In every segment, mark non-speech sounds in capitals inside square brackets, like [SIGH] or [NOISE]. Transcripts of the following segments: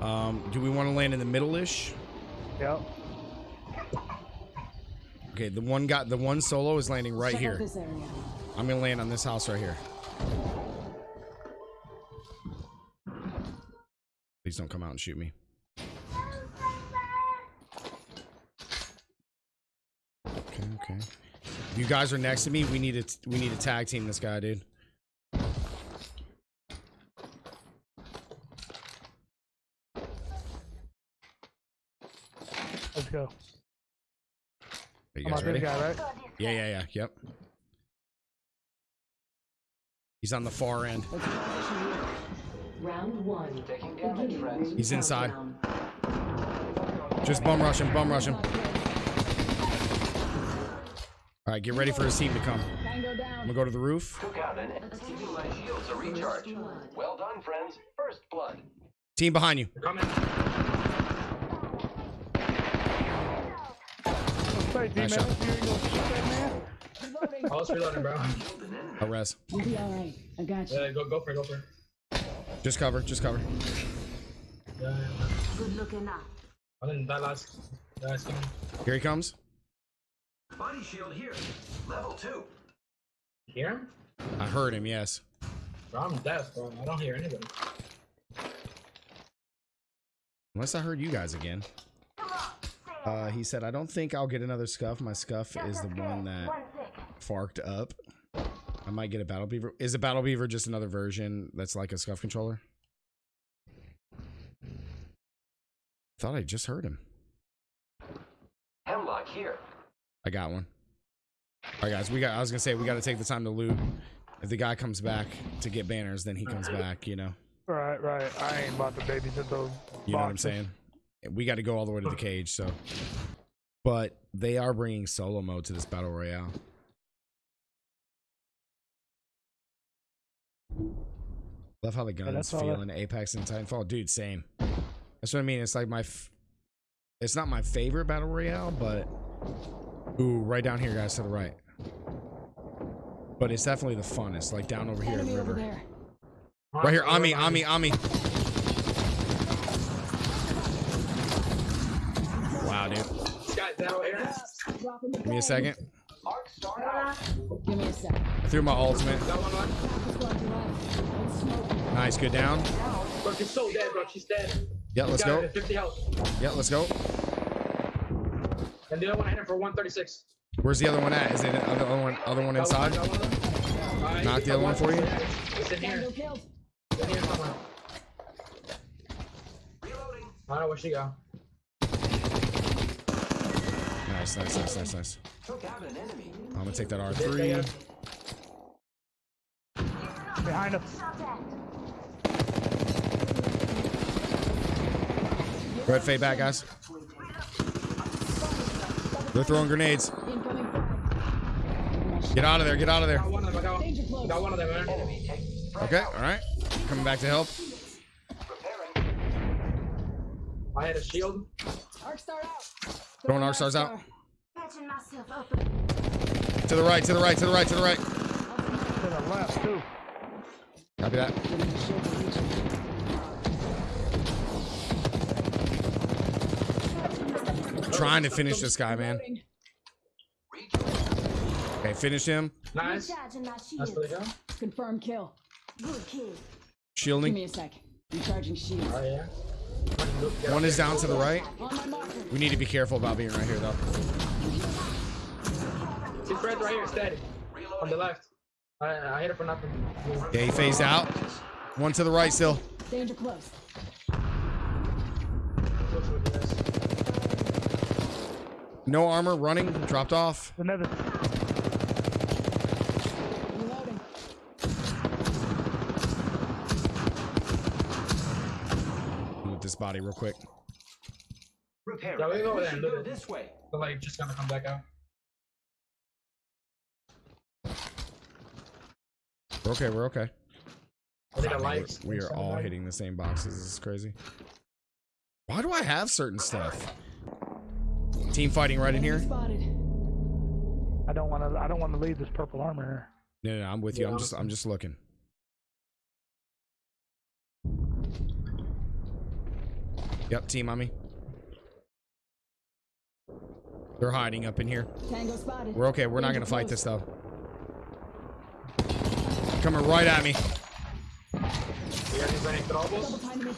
Um, do we want to land in the middle-ish? Yep. Okay, the one got the one solo is landing right Check here. this area. I'm gonna land on this house right here. Please don't come out and shoot me. Okay, okay. You guys are next to me, we need to we need to tag team this guy, dude. Go. Are you I'm guys out ready? guy, right? Yeah, yeah, yeah. Yep. He's on the far end. Let's go here. Round one. Taking damage, friends. He's inside. Just bum rush him, bum rush him. All right, get ready for his team to come. Tango I'm gonna go to the roof. Took out an Giving my shields a recharge. Well done, friends. First blood. Team behind you. Coming. Stay, team, Nice man. shot. You ain't gonna shoot that man? Reloading. Oh, I was reloading, bro. Killed an enemy. A res. You'll be all right. I got you. Yeah, go, go for it, go for it. Just cover, just cover. Yeah, yeah, yeah. Good looking up. I didn't die last. Yeah, it's coming. Here he comes. Body shield here. Level two. You hear him? I heard him, yes. Bro, I'm deaf, bro. I don't hear anybody. Unless I heard you guys again. Uh, he said, I don't think I'll get another SCUF. My SCUF is the one that farked up. I might get a battle beaver. Is a battle beaver just another version that's like a SCUF controller? Thought I just heard him. Hemlock here. I got one. All right, guys. We got. I was gonna say we got to take the time to loot. If the guy comes back to get banners, then he comes back. You know. Right, right. I ain't about to babysit those. You know what I'm saying? We got to go all the way to the cage. So, but they are bringing solo mode to this battle royale. Love how the guns that's all feel in Apex and Titanfall, dude. Same. That's what I mean. It's like my. F- it's not my favorite battle royale, but ooh, right down here, guys, to the right. But it's definitely the funnest. Like down over here in Enemy over there. Right here, on me, on me, on me. Give me a second. Arc star out. Give me a sec. I threw my ultimate. Got one left. Squad to right. Let's smoke. Nice, good down. Bro, she's so dead, bro. She's dead. Yeah, let's go. her 50 health. Yeah, let's go. And the other one I hit him for 136. Where's the other one at? Is it the other one, other one inside? got one of them. Alright, Knock the other one for you? It's in here. It's in here somewhere. I don't know where she go. Nice, nice, nice, nice, nice. Took out an enemy. I'm gonna take that They- they R3. Behind us. Red fade back, guys. They're throwing grenades. Get out of there, get out of there. Got one of them. I got, Danger close. got one of them, man. Enemy take. Okay, alright. Coming back to help. I had a shield. Arc star out. Throwing arc stars out. Patching myself up. To the right, to the right, to the right, to the right. To the left, too. Copy that. Give me a shield to reach him. Trying to finish this guy, man. Okay, finish him. Nice. Recharging That's shield. the go. Confirm kill. Good kill. Give me a sec. Recharging shields. Oh, yeah. One is down to the right. On my marker. We need to be careful about being right here, though. His friend right here, dead. On the left. I, I hit her for nothing. Okay, he phased out. One to the right still. Danger close. No armor, running, dropped off. Another. Reloading. Move this body real quick. Repair. Yeah, we go over there and Go it. this way. So, like, just gonna come back out. We're okay, we're okay. I think I We're- like. we are all hitting the same boxes. This is crazy. Why do I have certain stuff? Team fighting right in here. I don't want to. I don't want to leave this purple armor here. No, no, no, I'm with you. I'm just, I'm just looking. Yep, team on me. They're hiding up in here. Tango spotted. We're okay. We're not gonna fight this though. Coming right at me. You guys need any Double throwables? time to me.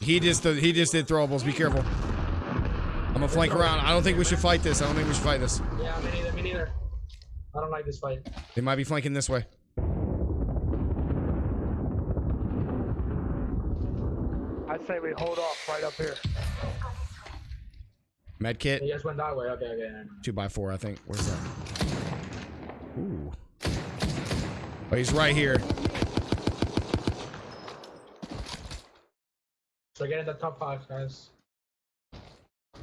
He just uh, he just did throwables. Be careful. I'm gonna flank around. I don't think we should fight this. I don't think we should fight this. Yeah, me neither. Me neither. I don't like this fight. They might be flanking this way. I'd say we hold off right up here. Med kit. You guys went that way. Okay, okay. Two by four, I think. Where's that? Ooh. Oh, he's right here. So get in the top five, guys.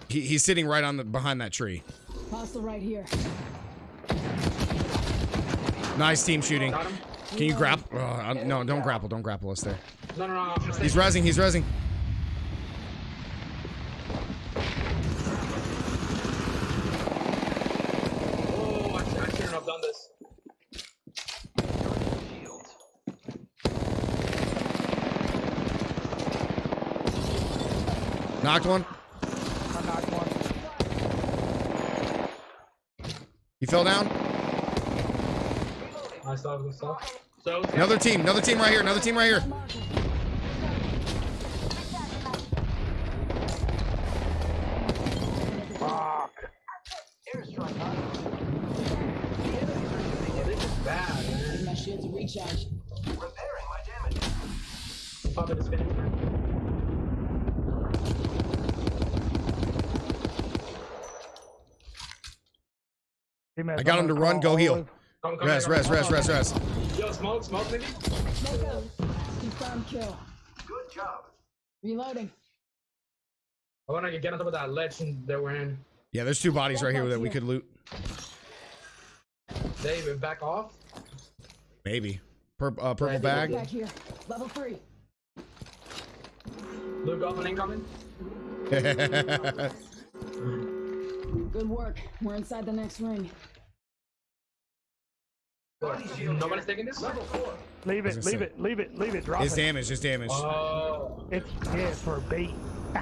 He, he's sitting right on the behind that tree. Hostile right here. Nice team shooting. Got? Can you grapple? Oh, no, don't grapple. Don't grapple us there. No, no, no. He's resing. He's resing. Oh, I, I shouldn't have done this. Shields. Knocked one. I knocked one. He fell down. Nice stuff, good stuff. Another team. Another team right here. Another team right here. I got him to run. Go heal. Rest, rest, rest, rest, here, res, come. res, res, res. Yo, smoke, smoke, maybe? Smoke out. Confirm kill. Good job. Reloading. I want to get on top of that ledge that we're in. Yeah, there's two bodies right here that we could loot. Dave, back off. Maybe. Pur uh, purple Right, bag. Back here. Level three. Luke off and incoming. [LAUGHS] [LAUGHS] Good work. We're inside the next ring. Nobody's taking this? Leave was it, gonna leave say. it, leave it, leave it. Drop His it. damage. His damage. Oh. It's yeah, for bait. [LAUGHS]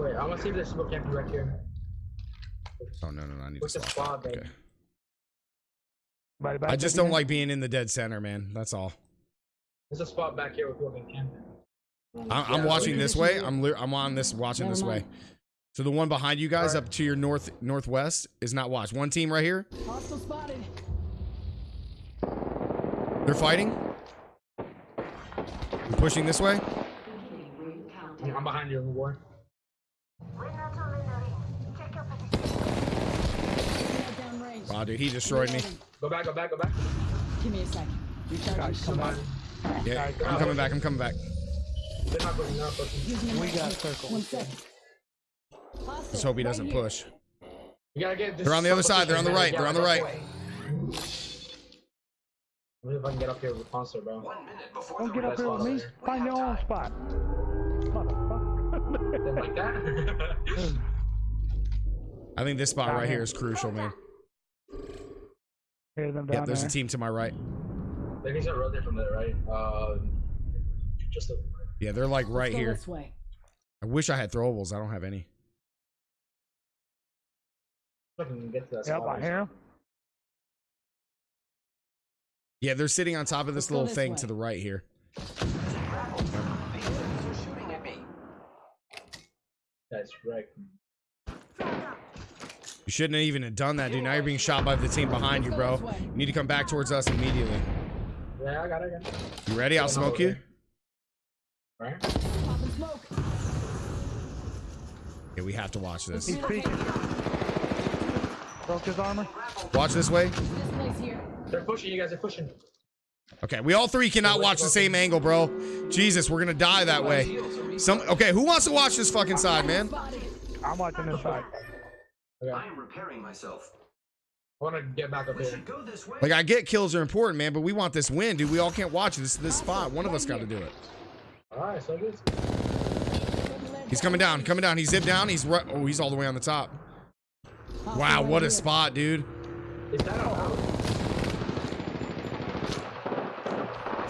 Wait, I want to see if there's people camping right here. Oh no no no! I need to What's the stop. spot. Okay. Body back I just don't again. like being in the dead center, man. That's all. There's a spot back here where people can camp. I I'm Yeah, watching this way. I'm I'm on this watching Never this way. Mind. So the one behind you guys Alright. up to your north northwest is not watched. One team right here. Hostile spotted. They're fighting. I'm pushing this way. Beginning ring countdown. I'm behind you, war. We're not all in the ring. Check your position. Nailed down range. Wow, dude, he destroyed me. Go back, go back, go back. Give me a sec. Recharging Guys. Come on. Yeah, I'm coming back. I'm coming back. They're not pushing, they're not pushing. We got kit. circle. One sec. Hostile. Let's hope he right doesn't here. push. You gotta get this. They're on the other side, they're on the right, they're on the right. that way. Let me if I can get up here with Monster, bro. One minute before Don't get up here with me. Find your own spot. Motherfucker. Like that? [LAUGHS] I think this spot Down right here. here is crucial, man. Hear them Yep, there's there. a team to my right. They can rotate from there, right? Uh, just a, Yeah, they're like right here. This way. I wish I had throwables. I don't have any. I can get to that Yep. I hear him. Yeah, they're sitting on top of this Let's little this thing way. to the right here. These enemies are shooting at me. That's right. You shouldn't have even have done that, dude. Now you're being shot by the team behind you, bro. You need to come back towards us immediately. Yeah, I got it. I got it. You ready? I'll smoke you. Right? Popping. Yeah, we have to watch this. He's. Broke his armor. Watch this way. This place here. They're pushing. You guys are pushing. Okay, we all three cannot watch the same angle, bro. Jesus, we're gonna die that way. Some okay, who wants to watch this fucking side, man? I'm watching this side. Okay. I am repairing myself. I want to get back up here. go this way. Like I get kills are important, man, but we want this win, dude. We all can't watch this this spot. One of us got to do it. All right, so good. He's coming down, coming down. He zipped down. He's right. Oh, he's all the way on the top. Hostile Wow, right what a spot, dude. Is that out?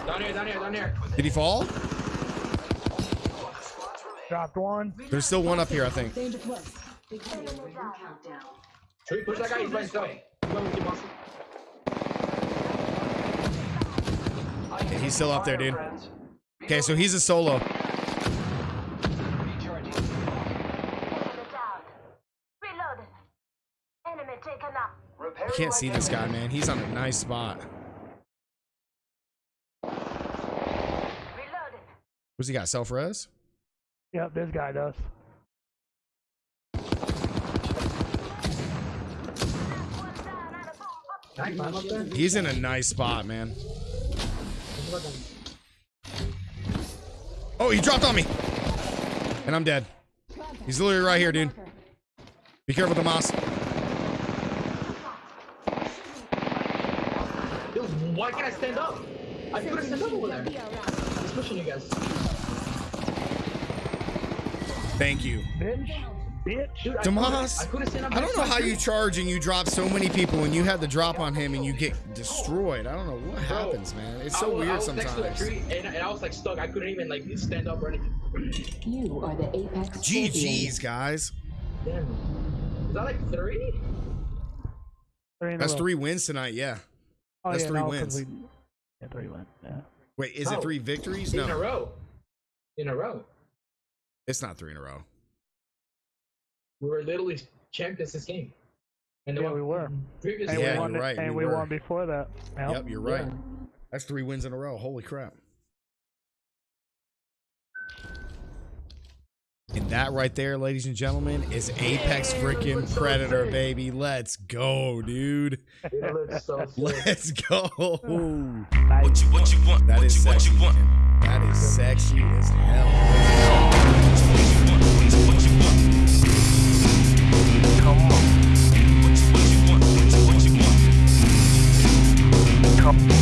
Down here, down here, down here. Did he fall? Four squads remain. Dropped one. There's still one up here, I think. Danger close. Enemy down. Should we push that guy? He's by himself. He's going with you, Monster. Yeah, he's still up there, dude. Okay, so he's a solo. Recharging. Enemy down. Reloaded. Enemy taken up. I can't see this guy, man. He's on a nice spot. Reloaded. What's he got? Self res? Yep, this guy does. One down and a bomb up. Can I climb up there? He's in a nice spot, man. Oh, he dropped on me. And I'm dead. He's literally right here, dude. Be careful, Tomas. Yo, why can't I stand up? I couldn't stand up over there. He's pushing you guys. Thank you. Bitch. Bitch. Dude, I couldn't- I couldn't stand up. I don't know how you charge and you drop so many people and you had the drop on him and you get destroyed. I don't know what happens, man. It's so was- I weird was next to a sometimes. tree and, and I was like stuck. I couldn't even like stand up or anything. You are the Apex GG's, guys. Damn. Is that like three? Three That's three wins tonight, yeah. Oh, that's yeah, three no, 'cause wins. we- Yeah, three wins. Yeah. Wait, is No. it three victories? No. In a row. In a row. it's not three in a row. We were literally champions this game. And Yeah, we were. Previous And Yeah, we won you're it- right, And we we, won before that. Yep. Yep, you're right. That's three wins in a row. Holy crap. And that right there, ladies and gentlemen, is Apex freaking Predator, so baby. Let's go, dude. It looks so. [LAUGHS] Let's go. What you, what you want? That is sexy. What you want? That is sexy as hell. Come on. Come on.